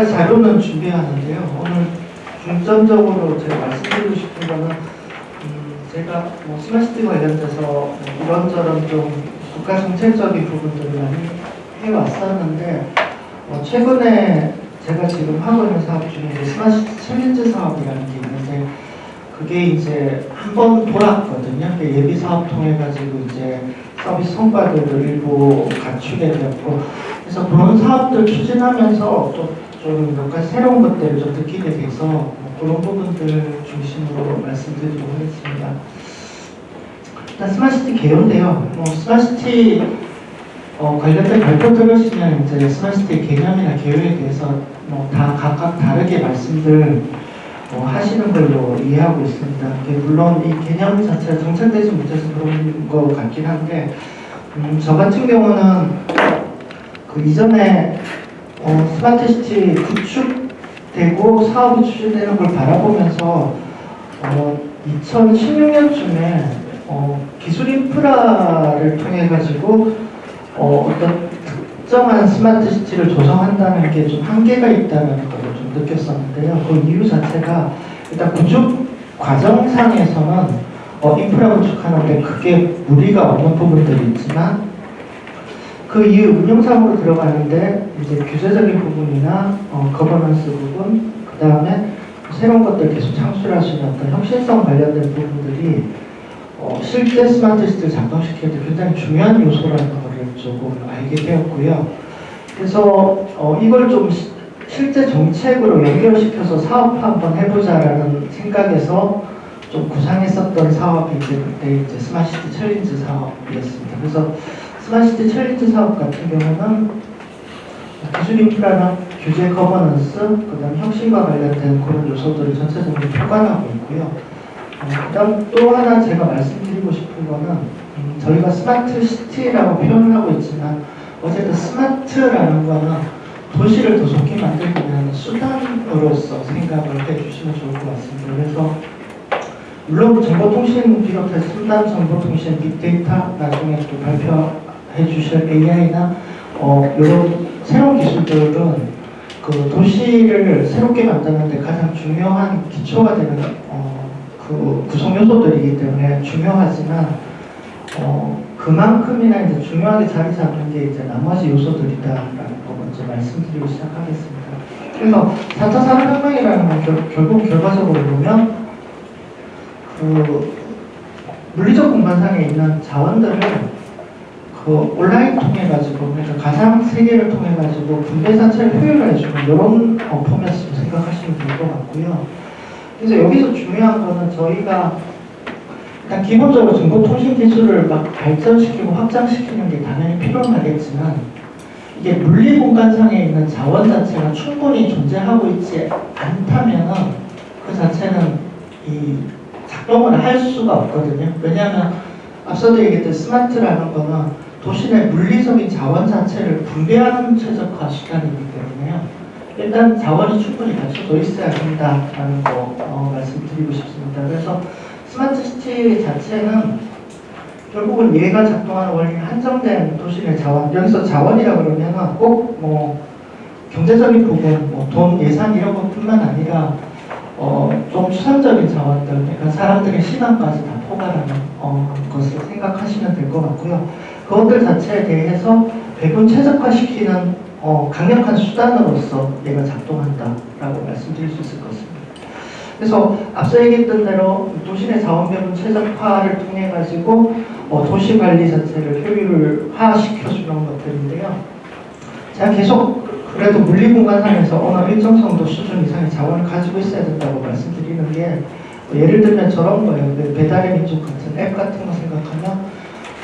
가지 자료는 준비하는데요. 오늘 중점적으로 제가 말씀드리고 싶은 거는 음, 제가 뭐 스마트시티 관련돼서 뭐 이런저런 좀 국가 정책적인 부분들을 많이 해왔었는데 어, 최근에 제가 지금 하고 있는 사업 중에 스마트시티 챌린지 사업이라는 게 있는데 그게 이제 한 번 돌았거든요. 그 예비 사업 통해 가지고 이제 서비스 성과들을 일부 갖추게 되었고 그래서 그런 사업들 추진하면서 좀 몇 가지 새로운 것들을 좀 느끼게 돼서 뭐 그런 부분들 중심으로 말씀드리고 하겠습니다. 일단 스마트시티 개요인데요. 뭐 스마트시티 어, 관련된 발표 들으시면 이제 스마트시티 개념이나 개요에 대해서 뭐 다 각각 다르게 말씀들 어, 하시는 걸로 이해하고 있습니다. 물론 이 개념 자체가 정착되지 못해서 그런 것 같긴 한데 음, 저 같은 경우는 그 이전에 어, 스마트시티 구축되고 사업이 추진되는 걸 바라보면서 어, 2016년쯤에 어, 기술 인프라를 통해 가지고 어, 어떤 특정한 스마트시티를 조성한다는 게 좀 한계가 있다는 걸 좀 느꼈었는데요. 그 이유 자체가 일단 구축 과정상에서는 어, 인프라 구축하는데 크게 무리가 없는 부분들이 있지만 그 이후 운영상으로 들어가는데 이제 규제적인 부분이나 어, 거버넌스 부분, 그 다음에 새로운 것들 계속 창출할 수 있는 어떤 혁신성 관련된 부분들이 어, 실제 스마트 시티를 작동시키는 데 굉장히 중요한 요소라는 것을 조금 알게 되었고요. 그래서 어, 이걸 좀 시, 실제 정책으로 연결시켜서 사업 한번 해보자라는 생각에서 좀 구상했었던 사업이 이제 그때 이제 스마트시티 챌린지 사업이었습니다. 그래서 스마트시티 챌린지 사업 같은 경우는 기술 인프라나 규제 거버넌스, 그다음 혁신과 관련된 그런 요소들을 전체적으로 포괄하고 있고요. 어, 그다음 또 하나 제가 말씀드리고 싶은 거는 음, 저희가 스마트 시티라고 표현을 하고 있지만 어쨌든 스마트라는 거는 도시를 더 좋게 만들기 위한 수단으로서 생각을 해주시면 좋을 것 같습니다. 그래서 물론 정보통신 비롯해서 순단 정보통신 빅데이터 나중에 또 발표 해 주실 AI나 어, 이런 새로운 기술들은 그 도시를 새롭게 만드는 데 가장 중요한 기초가 되는 어, 그 구성 요소들이기 때문에 중요하지만 어, 그만큼이나 이제 중요하게 자리 잡는 게 이제 나머지 요소들이다라는 거 먼저 말씀드리고 시작하겠습니다. 그래서 4차 산업혁명이라는 건 결, 결국 결과적으로 보면 그 물리적 공간상에 있는 자원들을 그 온라인 통해 가지고 그러니까 가상 세계를 통해 가지고 분배 자체를 효율화해 주는 이런 어, 포맷으로 생각하시면 될 것 같고요. 그래서 여기서 중요한 거는 저희가 일단 기본적으로 정보통신 기술을 막 발전시키고 확장시키는 게 당연히 필요하겠지만 이게 물리 공간상에 있는 자원 자체가 충분히 존재하고 있지 않다면은 그 자체는 이 작동을 할 수가 없거든요. 왜냐하면 앞서도 얘기했던 스마트라는 거는 도시 내 물리적인 자원 자체를 분배하는 최적화 수단이기 때문에요. 일단 자원이 충분히 갖춰져 있어야 된다라는 거 어, 말씀드리고 싶습니다. 그래서 스마트 시티 자체는 결국은 얘가 작동하는 원리 한정된 도시 내 자원 여기서 자원이라 그러면 꼭뭐 경제적인 부분, 뭐 돈, 예산 이런 것뿐만 아니라 어, 좀 추상적인 자원들, 그러니까 사람들의 시간까지 다 포괄하는 어, 것을 생각하시면 될 것 같고요. 그것들 자체에 대해서 배분 최적화시키는 어, 강력한 수단으로서 얘가 작동한다라고 말씀드릴 수 있을 것 같습니다. 그래서 앞서 얘기했던 대로 도시 내 자원 배분 최적화를 통해 가지고 어, 도시 관리 자체를 효율화시켜 주는 것들인데요. 제가 계속 그래도 물리 공간상에서 어느 일정 정도 수준 이상의 자원을 가지고 있어야 된다고 말씀드리는 게 어, 예를 들면 저런 거예요. 그 배달의 민족 같은 앱 같은 거 생각하면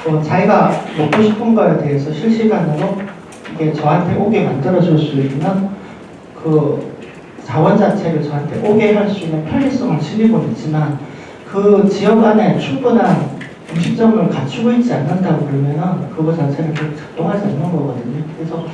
어, 자기가 먹고 싶은 거에 대해서 실시간으로 이게 저한테 오게 만들어줄 수 있는 그 자원 자체를 저한테 오게 할 수 있는 편리성을 지니고 있지만 그 지역 안에 충분한 음식점을 갖추고 있지 않는다고 그러면은 그거 자체는 작동하지 않는 거거든요. 그래서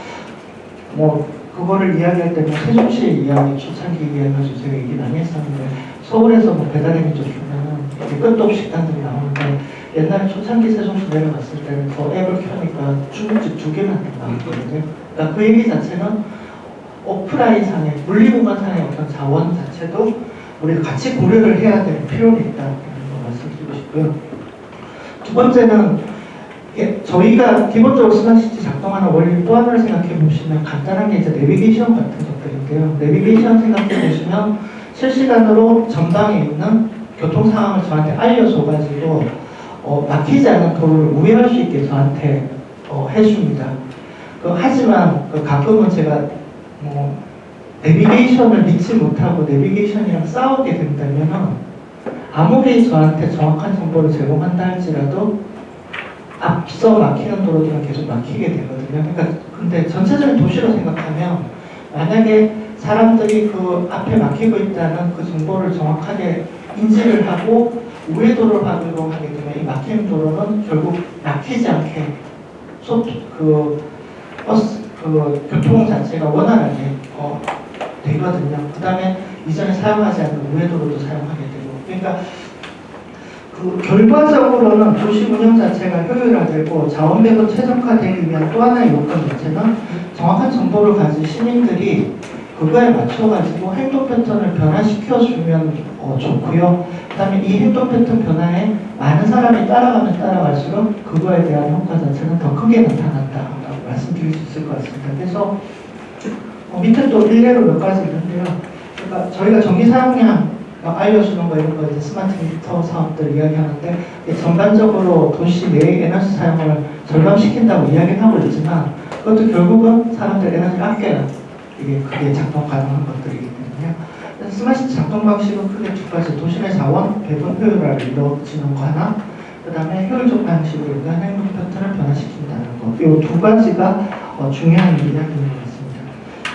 뭐 그거를 이야기할 때는 세종시 이야기 초창기 이야기해서 제가 얘기 많이 했었는데 서울에서 뭐 배달의 민족 주면은 끝도 없이 식당들이 나오는데 옛날에 초창기 세종시 내려갔을 때는 저 앱을 켜니까 중국집 두 개만 나왔거든요. 그러니까 그 얘기 자체는 오프라인 상의 물리공간 상의 어떤 자원 자체도 우리가 같이 고려를 해야 될 필요가 있다는 거 말씀드리고 싶고요. 두 번째는 예, 저희가 기본적으로 스마트시티 작동하는 원리 또 하나를 생각해 보시면 간단하게 이제 내비게이션 같은 것들인데요. 내비게이션 생각해 보시면 실시간으로 전방에 있는 교통 상황을 저한테 알려줘 가지고 어, 막히지 않은 도로를 우회할 수 있게 저한테 어, 해줍니다. 그, 하지만 그 가끔은 제가 뭐 내비게이션을 믿지 못하고 내비게이션이랑 싸우게 된다면 아무리 저한테 정확한 정보를 제공한다 할지라도 앞서 막히는 도로들은 계속 막히게 되거든요. 그러니까 근데 전체적인 도시로 생각하면 만약에 사람들이 그 앞에 막히고 있다는 그 정보를 정확하게 인지를 하고 우회도로를 활용하게 이 막히는 도로는 결국 막히지 않게 소, 그 버스 그 교통 자체가 원활하게 어, 되거든요. 그 다음에 이전에 사용하지 않는 우회도로도 사용하게 되고 그러니까 그 결과적으로는 도시 운영 자체가 효율화되고 자원 배분 최적화되기 위한 또 하나의 요건 자체는 정확한 정보를 가진 시민들이 그거에 맞춰가지고 행동 패턴을 변화시켜주면 어, 좋고요. 그 다음에 이 행동 패턴 변화에 많은 사람이 따라가면 따라갈수록 그거에 대한 효과 자체는 더 크게 나타난다라고 말씀드릴 수 있을 것 같습니다. 그래서 어, 밑에 또 일례로 몇 가지 있는데요. 그러니까 저희가 전기 사용량 막 알려주는 거 이런 거 이제 스마트 미터 사업들 이야기하는데 전반적으로 도시 내의 에너지 사용을 절감시킨다고 이야기를 하고 있지만 그것도 결국은 사람들 에너지를 아껴야 이게 그게 작동 가능한 것들이기 때문에 그래서 스마트 작동 방식은 크게 두 가지 내 자원 배분 효율화를 이루어지는 거 하나 그 다음에 효율적 방식으로 인한 행동 패턴을 변화시킨다는 거. 이두 가지가 어, 중요한 이야기인 것 같습니다.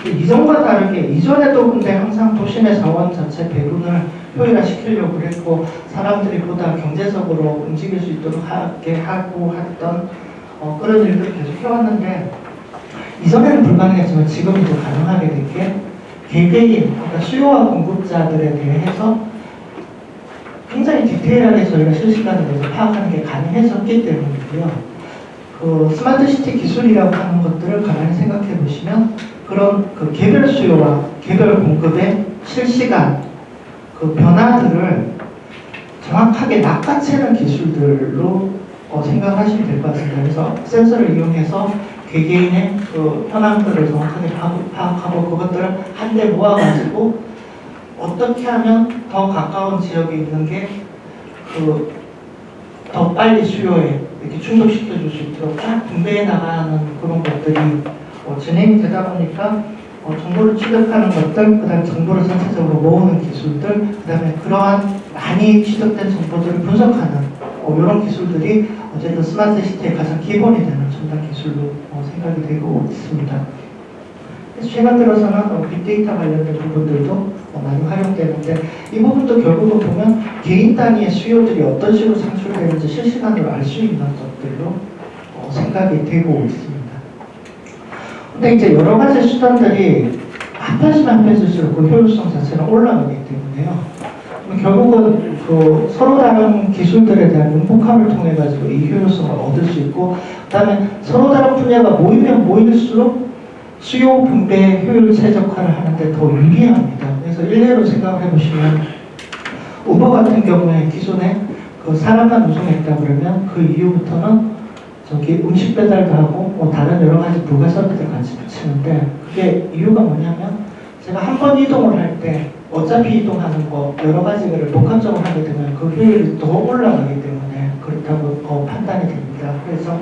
이전과 다르게 이전에도 근데 항상 내 자원 자체 배분을 효율화시키려고 했고 사람들이 보다 경제적으로 움직일 수 있도록 하게 하고 했던 어, 그런 일들을 계속 해왔는데 이전에는 불가능했지만 지금은 또 가능하게 된 게 개개인 그러니까 수요와 공급자들에 대해서 굉장히 디테일하게 저희가 실시간으로 파악하는 게 가능해졌기 때문이고요. 그 스마트 시티 기술이라고 하는 것들을 가만히 생각해 보시면 그런 그 개별 수요와 개별 공급의 실시간 그 변화들을 정확하게 낚아채는 기술들로 어, 생각하시면 될 것 같습니다. 그래서 센서를 이용해서 개개인의 그 현황들을 정확하게 파악- 파악하고 그것들을 한데 모아가지고 어떻게 하면 더 가까운 지역에 있는 게 그 더 빨리 수요에 이렇게 충족시켜 줄 수 있도록 딱 분배해 나가는 그런 것들이 어, 진행이 되다 보니까 어, 정보를 취득하는 것들, 그 다음에 정보를 전체적으로 모으는 기술들, 그 다음에 그러한 많이 취득된 정보들을 분석하는 어, 이런 기술들이 어쨌든 스마트 시티의 가장 기본이 되는 첨단 기술로 어, 생각이 되고 있습니다. 그래서 최근 들어서는 어, 빅데이터 관련된 부분들도 어, 많이 활용되는데 이 부분도 결국은 보면 개인 단위의 수요들이 어떤 식으로 창출되는지 실시간으로 알 수 있는 것들로 어, 생각이 되고 있습니다. 근데 이제 여러 가지 수단들이 합하시면 합해질수록 그 효율성 자체는 올라가기 때문에요. 결국은 그 서로 다른 기술들에 대한 융복함을 통해 가지고 이 효율성을 얻을 수 있고 그다음에 서로 다른 분야가 모이면 모일수록 수요 분배 효율 최적화를 하는데 더 유리합니다. 그래서 일례로 생각을 해보시면 우버 같은 경우에 기존에 그 사람만 운송했다 그러면 그 이후부터는 저기 음식 배달도 하고 뭐 다른 여러 가지 부가 서비스를 같이 붙이는데 그게 이유가 뭐냐면 제가 한 번 이동을 할때 어차피 이동하는 거 여러 가지 를 복합적으로 하게 되면 그 효율이 더 올라가기 때문에 그렇다고 어, 판단이 됩니다. 그래서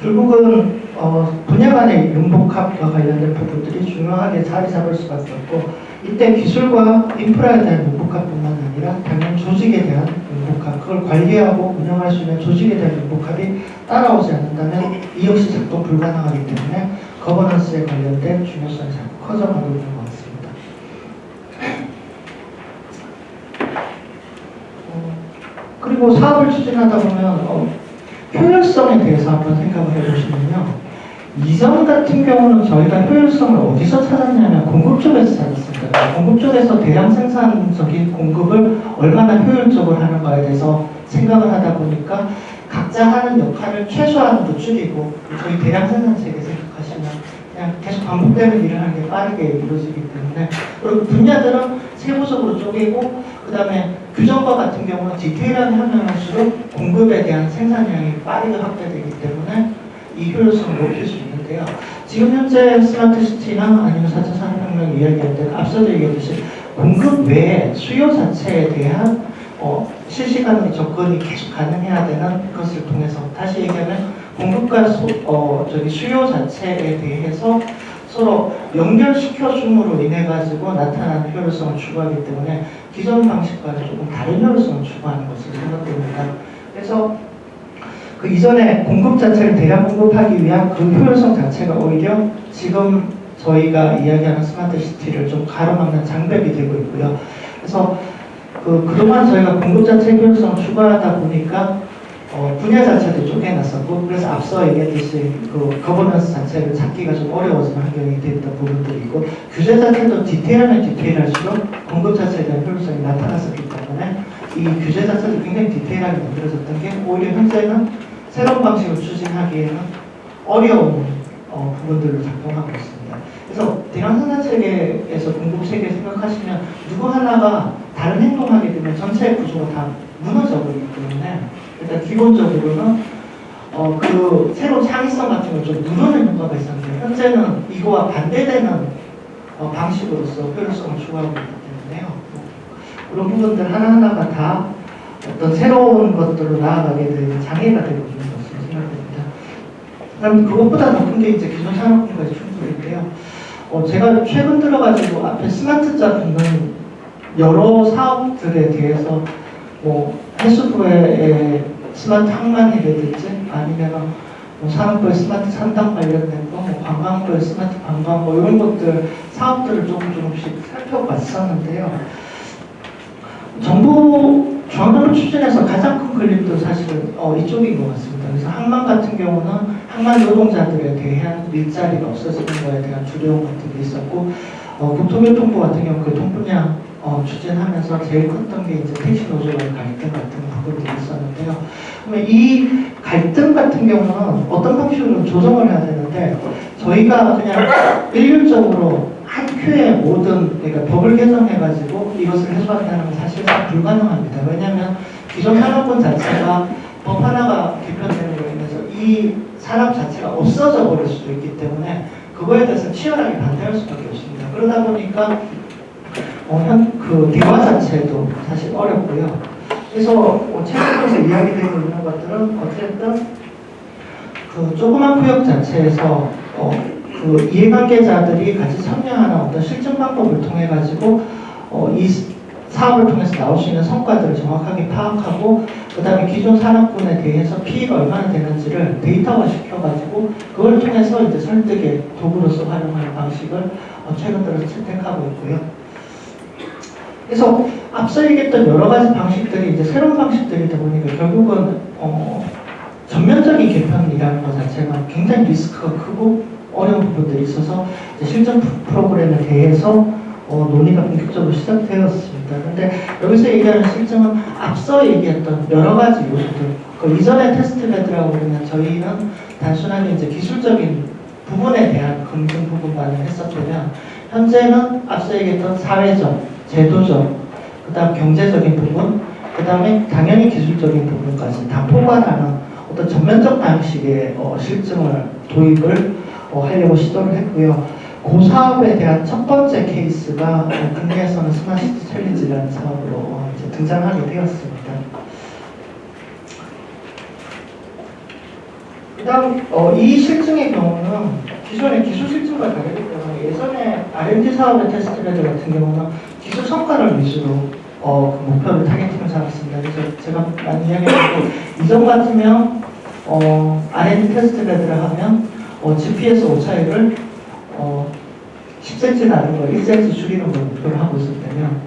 결국은 어, 분야 간의 융복합과 관련된 부분들이 중요하게 자리 잡을 수밖에 없고 이때 기술과 인프라에 대한 융복합뿐만 아니라 당연 조직에 대한 융복합 그걸 관리하고 운영할 수 있는 조직에 대한 융복합이 따라오지 않는다면 이 역시 작동 불가능하기 때문에 거버넌스에 관련된 중요성이 자꾸 커져가고 있는 것 같습니다. 어, 그리고 사업을 추진하다 보면 어, 효율성에 대해서 한번 생각을 해보시면요. 이전 같은 경우는 저희가 효율성을 어디서 찾았냐면 공급 쪽에서 찾았습니다. 공급 쪽에서 대량 생산적인 공급을 얼마나 효율적으로 하는가에 대해서 생각을 하다 보니까 각자 하는 역할을 최소한으로 줄이고 저희 대량 생산 세계 생각하시면 그냥 계속 반복되는 일을 하는 게 빠르게 이루어지기 때문에 그리고 분야들은 세부적으로 쪼개고 그 다음에 규정과 같은 경우는 디테일하게 하면 할수록 공급에 대한 생산량이 빠르게 확대되기 때문에 이 효율성을 높일 수 있는데요. 지금 현재 스마트 시티나 아니면 4차 산업혁명 이야기할 때 앞서도 얘기했듯이 공급 외에 수요 자체에 대한 어, 실시간으로 접근이 계속 가능해야 되는 것을 통해서 다시 얘기하면 공급과 소, 어, 저기 수요 자체에 대해서 서로 연결시켜 줌으로 인해 가지고 나타나는 효율성을 추구하기 때문에 기존 방식과는 조금 다른 효율성을 추구하는 것으로 생각됩니다. 그래서 그 이전에 공급 자체를 대량 공급하기 위한 그 효율성 자체가 오히려 지금 저희가 이야기하는 스마트 시티를 좀 가로막는 장벽이 되고 있고요. 그래서 그 그동안 저희가 공급 자체 효율성을 추구하다 보니까 어, 분야 자체도 쪼개놨었고 그래서 앞서 얘기했듯이 그 거버넌스 자체를 찾기가 좀 어려워지는 환경이 됐던 부분들이 있고 규제 자체도 디테일하면 디테일할수록 공급 자체에 대한 효율성이 나타났었기 때문에 이 규제 자체도 굉장히 디테일하게 만들어졌던 게 오히려 현재는 새로운 방식을 추진하기에는 어려운 어, 부분들로 작동하고 있습니다. 그래서 대량 생산 체계에서 공급 체계 생각하시면 누구 하나가 다른 행동하게 되면 전체 구조가 다 무너져 버리기 때문에 일단 기본적으로는 어, 그 새로운 창의성 같은 걸 좀 누르는 효과가 있었는데 현재는 이거와 반대되는 어, 방식으로서 효율성을 추구하고 있기 때문에요. 그런 부분들 하나하나가 다 어떤 새로운 것들로 나아가게 되는 장애가 되고 있는 것으로 생각됩니다. 그다음 그것보다 더 큰 게 이제 기존 산업군과의 충돌인데요. 어, 제가 최근 들어가지고 앞에 스마트자 붙는 여러 사업들에 대해서 뭐 해수부의 스마트 항만이라든지 아니면 뭐 산업부의 스마트 산단 관련된 거, 뭐 관광부의 스마트 관광 뭐 이런 것들 사업들을 조금 조금씩 살펴봤었는데요. 정부 중앙정부 추진에서 가장 큰 걸림돌 사실은 어, 이쪽인 것 같습니다. 그래서 항만 같은 경우는 항만 노동자들에 대한 일자리가 없어지는 거에 대한 두려움 같은 게 있었고 어, 국토교통부 같은 경우 그 통분양 어, 추진하면서 제일 컸던 게 이제 택시 노조와의 갈등 같은 부분들이 있었는데요. 그러면 이 갈등 같은 경우는 어떤 방식으로 조정을 해야 되는데 저희가 그냥 일률적으로 한 큐에 모든 그러니까 법을 개정해가지고 이것을 해소한다는 건 사실상 불가능합니다. 왜냐하면 기존 산업군 자체가 법 하나가 개편되는 로 인해서 이 산업 자체가 없어져 버릴 수도 있기 때문에 그거에 대해서 치열하게 반대할 수밖에 없습니다. 그러다 보니까 어, 현, 그 대화 자체도 사실 어렵고요. 그래서 어, 최근에서 이야기되고 있는 것들은 어쨌든 그 조그만 구역 자체에서 어, 그 이해관계자들이 같이 참여하는 어떤 실증 방법을 통해 가지고 어, 이 사업을 통해서 나올 수 있는 성과들을 정확하게 파악하고 그 다음에 기존 산업군에 대해서 피해가 얼마나 되는지를 데이터화 시켜가지고 그걸 통해서 이제 설득의 도구로서 활용하는 방식을 어, 최근 들어서 채택하고 있고요. 그래서 앞서 얘기했던 여러 가지 방식들이 이제 새로운 방식들이다 보니까 결국은 어, 전면적인 개편이라는 것 자체가 굉장히 리스크가 크고 어려운 부분들이 있어서 실전 프로그램에 대해서 어, 논의가 본격적으로 시작되었습니다. 그런데 여기서 얘기하는 실증은 앞서 얘기했던 여러 가지 요소들, 그 이전의 테스트 베드라고 그러면 저희는 단순하게 이제 기술적인 부분에 대한 검증 부분만을 했었다면 현재는 앞서 얘기했던 사회적, 제도적, 그 다음 경제적인 부분, 그 다음에 당연히 기술적인 부분까지 다 포괄하는 어떤 전면적 방식의 어, 실증을 도입을 어, 하려고 시도를 했고요. 그 사업에 대한 첫 번째 케이스가 어, 국내에서는 스마트시티 챌린지라는 사업으로 어, 이제 등장하게 되었습니다. 그 다음 어, 이 실증의 경우는 기존의 기술 실증과 다르기 때문에 예전에 R&D 사업의 테스트 베드 같은 경우는 기술 성과를 위주로 어, 그 목표를 targeting을 잡았습니다. 그래서 제가 많이 이야기했고 이전 같으면 어, R&D 테스트 베드를 하면 어, GPS 오차율을 어, 10cm 나는 걸 1cm 줄이는 걸 목표로 하고 있을 때면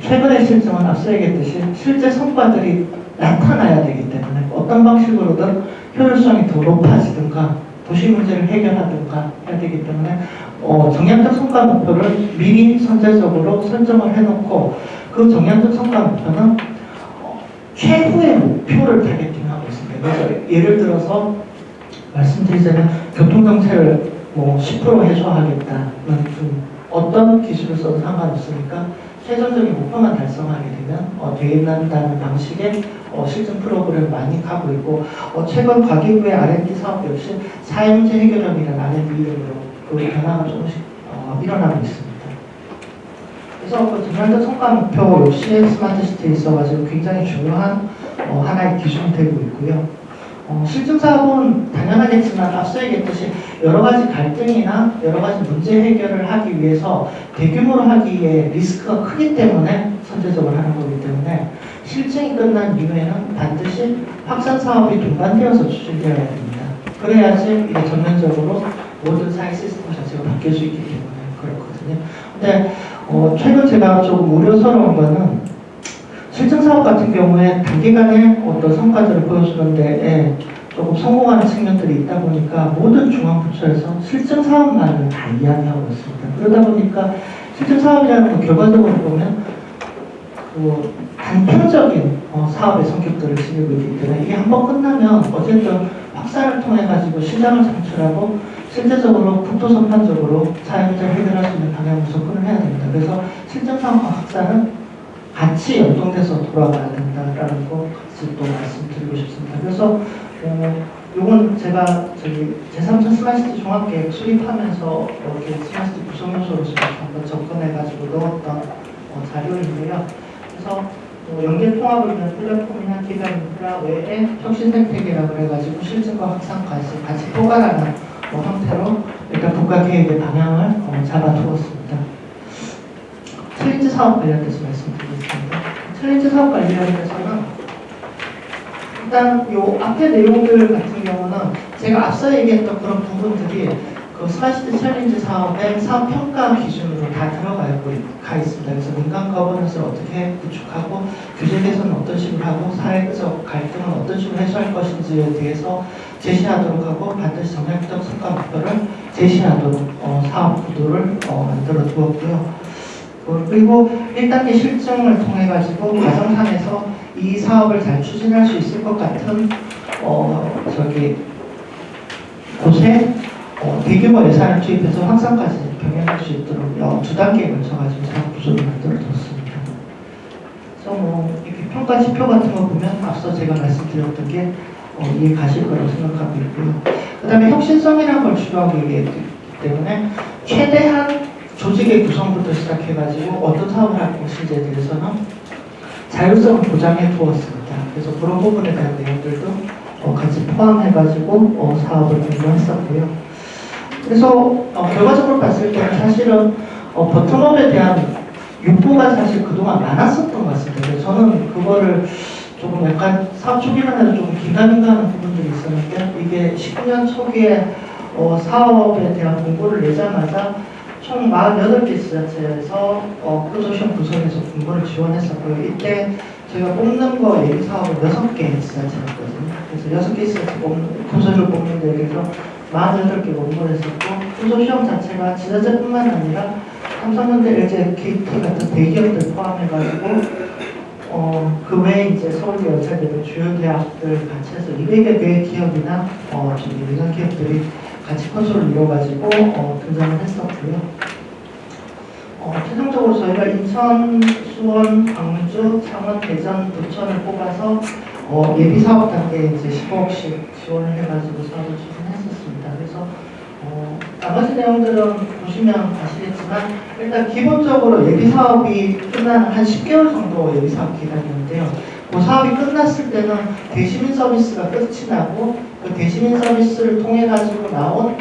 최근의 실증은 앞서 얘기했듯이 실제 성과들이 나타나야 되기 때문에 어떤 방식으로든 효율성이 더 높아지든가 도시 문제를 해결하든가 해야 되기 때문에 어, 정량적 성과 목표를 미리 선제적으로 설정을 해놓고 그 정량적 성과 목표는 어, 최후의 목표를 타겟팅하고 있습니다. 예를 들어서 말씀드리자면 교통정체를 뭐10% 해소하겠다는 좀 어떤 기술을 써도 상관없으니까 최종적인 목표만 달성하게 되면 어, 되겠다는 방식의 어, 실증 프로그램을 많이 하고 있고 어, 최근 과기부의 R&D 사업 역시 사용자 해결형이라는 R&D 이름으로 그 변화가 조금씩 어, 일어나고 있습니다. 그래서 그 전년도 성과 목표 역시 스마트 시티에 있어가지고 굉장히 중요한 어, 하나의 기준이 되고 있고요. 어, 실증 사업은 당연하겠지만 앞서 얘기했듯이 여러 가지 갈등이나 여러 가지 문제 해결을 하기 위해서 대규모로 하기에 리스크가 크기 때문에 선제적으로 하는 거기 때문에 실증이 끝난 이후에는 반드시 확산 사업이 동반되어서 추진되어야 됩니다. 그래야지 전면적으로 모든 사회 시스템 자체가 바뀔 수 있기 때문에 그렇거든요. 근데 어, 최근 제가 조금 우려스러운 거는 실증 사업 같은 경우에 단기간에 어떤 성과들을 보여주는 데에 조금 성공하는 측면들이 있다 보니까 모든 중앙부처에서 실증 사업만을 다 이야기하고 있습니다. 그러다 보니까 실증 사업이라는 건 결과적으로 보면 그 단편적인 어, 사업의 성격들을 지니고 있기 때문에 이게 한번 끝나면 어쨌든 확산을 통해 가지고 시장을 창출하고 실제적으로 국토 전반적으로 사용자 해결할 수 있는 방향으로 접근을 해야 됩니다. 그래서 사업과 확산은 같이 연동돼서 돌아가야 된다라는 거 같이 또 말씀드리고 싶습니다. 그래서 어, 요건 제가 저기 제3차 스마트시티 종합계획 수립하면서 이렇게 스마트시티 구성 요소로서 한번 접근해가지고 넣었던 어, 자료인데요. 그래서 어, 연계 통합을 위한 플랫폼이나 기반 인프라 외에 혁신 생태계라고 해가지고 실증과 확산까지 같이 포괄하는 어, 형태로 일단 국가 계획의 방향을 어, 잡아두었습니다. 챌린지 사업 관련돼서 말씀드리겠습니다. 챌린지 사업 관련돼서는 일단 요 앞에 내용들 같은 경우는 제가 앞서 얘기했던 그런 부분들이 그 스마트시티 챌린지 사업의 사업 평가 기준으로 다 들어가 있습니다. 그래서 민간 거버넌스를 어떻게 구축하고 규제 개선은 어떤 식으로 하고 사회적 갈등은 어떤 식으로 해소할 것인지에 대해서 제시하도록 하고 반드시 정략적 성과 목표를 제시하도록 어, 사업 구도를 어, 만들어 두었고요. 어, 그리고 1단계 실증을 통해 가지고 가정상에서 이 사업을 잘 추진할 수 있을 것 같은 어 저기 곳에 어, 대규모 예산을 투입해서 확산까지 병행할 수 있도록 어, 두 단계에 걸쳐가지고 사업 구조를 만들어뒀습니다. 그래서 뭐 이렇게 평가 지표 같은 거 보면 앞서 제가 말씀드렸던 게 어, 이해 가실 거라고 생각하고 있고요. 그 다음에 혁신성이라는 걸 중요하게 얘기했기 때문에 최대한 조직의 구성부터 시작해가지고 어떤 사업을 할 것인지에 대해서는 자율성을 보장해 두었습니다. 그래서 그런 부분에 대한 내용들도 어, 같이 포함해가지고 어, 사업을 공부했었고요. 그래서 어, 결과적으로 봤을 때는 사실은 어, 버텀업에 대한 욕구가 사실 그동안 많았었던 것 같습니다. 저는 그거를 조금 약간 사업 초기만 해도 조금 긴가민가하는 부분들이 있었는데 이게 19년 초기에 어, 사업에 대한 공고를 내자마자 총 48개 지자체에서 어, 컨소시엄 구성해서 공고를 지원했었고요. 이때 저희가 뽑는 거 예비 사업은 6개 지자체였거든요. 그래서 6개 지자체 뽑는, 컨소시엄 뽑는 데 대해서 48개 공고를 했었고 컨소시엄 자체가 지자체뿐만 아니라 삼성현대, LG, KT 같은 대기업들 포함해가지고 어, 그 외에 이제 서울대 연세대들 주요 대학들 같이 해서 200여 개의 기업이나 어, 저기 민간 기업들이 같이 컨소를 이뤄가지고 어, 등장을 했었고요. 어, 최종적으로 저희가 인천, 수원, 광주, 창원, 대전, 부천을 뽑아서 어, 예비 사업 단계에 이제 15억씩 지원을 해가지고 사업을 추진했었습니다. 그래서 어, 나머지 내용들은 보시면 아시겠지만 일단 기본적으로 예비 사업이 끝나는 한 10개월 정도 예비 사업 기간이었는데요. 그 사업이 끝났을 때는 대시민 서비스가 끝이 나고 그 대시민 서비스를 통해 가지고 나온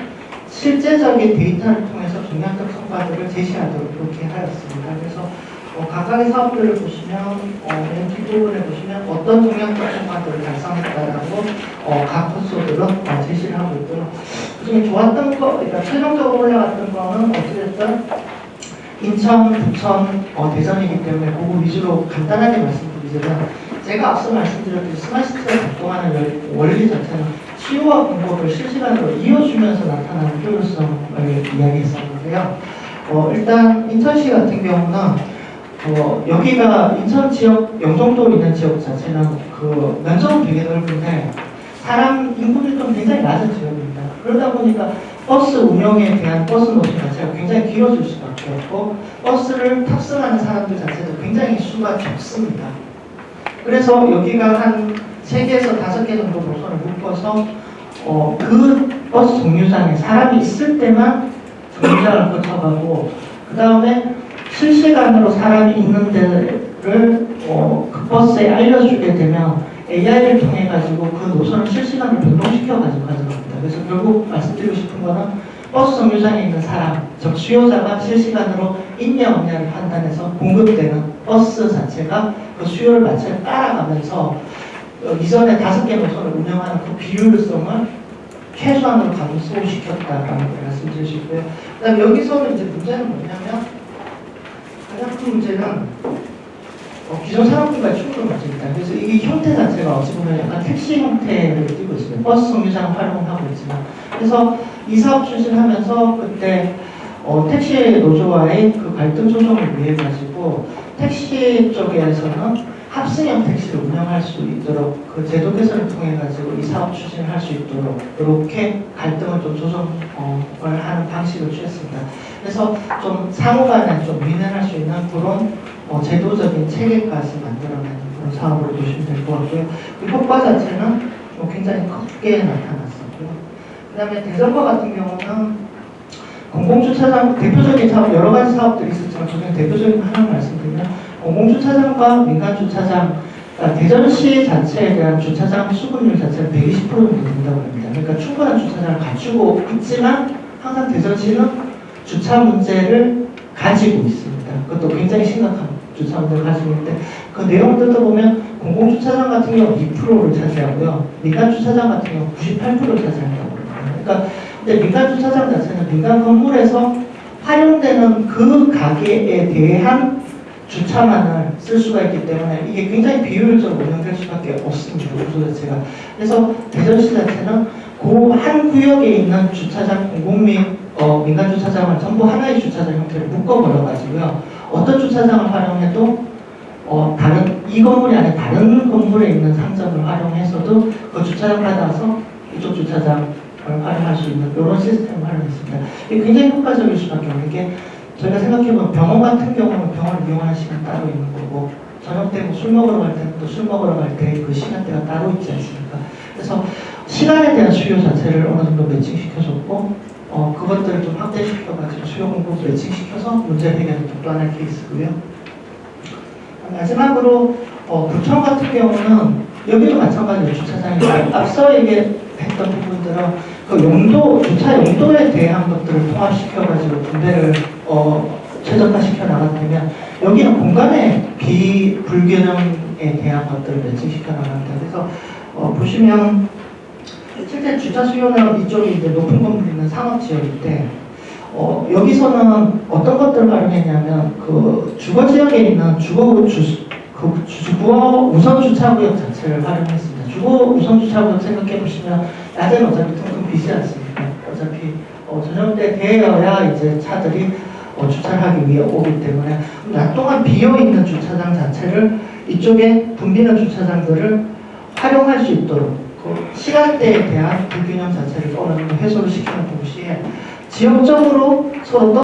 실제적인 데이터를 통해서 중량적 성과들을 제시하도록 그렇게 하였습니다. 그래서 어, 각각의 사업들을 보시면 어, 맨 뒷부분에 보시면 어떤 중량적 성과들을 달성했다라고 어, 각 코스들은 어, 제시를 하고 있고요. 그중에 좋았던 거, 그러니까 최종적으로 올라갔던 거는 어찌됐든 인천, 부천, 어, 대전이기 때문에 그거 위주로 간단하게 말씀드리자면 제가 앞서 말씀드렸듯이 스마트시티가 작동하는 원리 자체는 수요와 공급을 실시간으로 이어주면서 나타나는 효율성을 이야기했었는데요. 어, 일단 인천시 같은 경우는 어, 여기가 인천 지역 영종도 있는 지역 자체는 그 면적은 되게 넓은데 사람 인구 밀도는 굉장히 낮은 지역입니다. 그러다 보니까 버스 운영에 대한 버스 노선 자체가 굉장히 길어질 수밖에 없고 버스를 탑승하는 사람들 자체도 굉장히 수가 적습니다. 그래서 여기가 한 3개에서 5개 정도 노선을 묶어서 어, 그 버스 정류장에 사람이 있을 때만 정류장을 거쳐가고 그 다음에 실시간으로 사람이 있는 데를 어, 그 버스에 알려주게 되면 AI를 통해 가지고 그 노선을 실시간으로 변동시켜 가지고 가져갑니다. 그래서 결국 말씀드리고 싶은 거는 버스 정류장에 있는 사람, 즉 수요자가 실시간으로 있냐 없냐를 판단해서 공급되는 버스 자체가 그 수요를 마치 따라가면서 어, 이전에 다섯 개 노선을 운영하는 그 비효율성을 최소한으로 감소시켰다라는 수 있고요. 그다음 여기서는 이제 문제는 뭐냐면 가장 큰 문제는 어, 기존 사람들과 충돌 문제입니다. 그래서 이 형태 자체가 어찌 보면 약간 택시 형태를 띠고 있습니다. 버스 정류장 활용하고 있지만 그래서 이 사업 추진하면서 그때 어, 택시 노조와의 그 갈등 조정을 위해 가지고 택시 쪽에서는 합승형 택시를 운영할 수 있도록 그 제도 개선을 통해 가지고 이 사업 추진을 할 수 있도록 이렇게 갈등을 좀 조정을 하는 방식을 취했습니다. 그래서 좀 상호간에 좀 민행할 수 있는 그런 어, 제도적인 체계까지 만들어내는 그런 사업으로 보시면 될 것 같고요. 그 효과 자체는 뭐 굉장히 크게 나타났었고요. 그 다음에 대전과 같은 경우는 공공주차장 대표적인 사업 여러 가지 사업들이 있었지만 저는 대표적인 거 하나 말씀드리면 공공주차장과 민간주차장 그러니까 대전시 자체에 대한 주차장 수분율 자체는 120% 정도 된다고 합니다. 그러니까 충분한 주차장을 갖추고 있지만 항상 대전시는 주차 문제를 가지고 있습니다. 그것도 굉장히 심각한 주차 문제를 가지고 있는데 그 내용을 뜯어보면 공공주차장 같은 경우 2%를 차지하고요. 민간주차장 같은 경우 98%를 차지한다고 합니다. 그러니까 근데 민간 주차장 자체는 민간 건물에서 활용되는 그 가게에 대한 주차만을 쓸 수가 있기 때문에 이게 굉장히 비효율적으로 운영될 수밖에 없습니다. 구조 자체가. 그래서 대전시 자체는 그 한 구역에 있는 주차장 공공 및 어, 민간 주차장을 전부 하나의 주차장 형태로 묶어버려 가지고요. 어떤 주차장을 활용해도 어, 다른 이 건물이 아닌 다른 건물에 있는 상점을 활용해서도 그 주차장 받아서 이쪽 주차장 활용할 수 있는 이런 시스템을 활용했습니다. 이게 굉장히 효과적일 수밖에 없는 게 저희가 생각해보면 병원 같은 경우는 병원 이용하는 시간 따로 있는 거고 저녁 때뭐술 먹으러 갈 때는 또 술 먹으러 갈 때 그 시간대가 따로 있지 않습니까? 그래서 시간에 대한 수요 자체를 어느 정도 매칭시켜줬고 어, 그것들을 좀 확대시켜가지고 수요 공급 매칭시켜서 문제 해결을 독단할 케이스고요. 마지막으로 어, 부천 같은 경우는 여기도 마찬가지로 주차장이 앞서 얘기했던 부분들은 그 용도, 주차 용도에 대한 것들을 통합시켜가지고 분배를 어, 최적화시켜 나가면 여기는 공간의 비불균형에 대한 것들을 매칭시켜 나갑니다. 그래서 어, 보시면 실제 주차 수요는 이쪽이 이제 높은 건물 있는 상업 지역일 때 어, 여기서는 어떤 것들을 활용했냐면 그 주거 지역에 있는 주거 주, 그 주거 우선 주차 구역 자체를 활용했습니다. 주거 우선 주차 구역 생각해 보시면 낮에는 어차피 텅텅 비지 않습니까? 어차피 어, 저녁 때 되어야 이제 차들이 어, 주차를 하기 위해 오기 때문에 낮 동안 비어 있는 주차장 자체를 이쪽에 붐비는 주차장들을 활용할 수 있도록 그 시간대에 대한 불균형 자체를 어느 정도 해소를 시키는 동시에 지역적으로 서로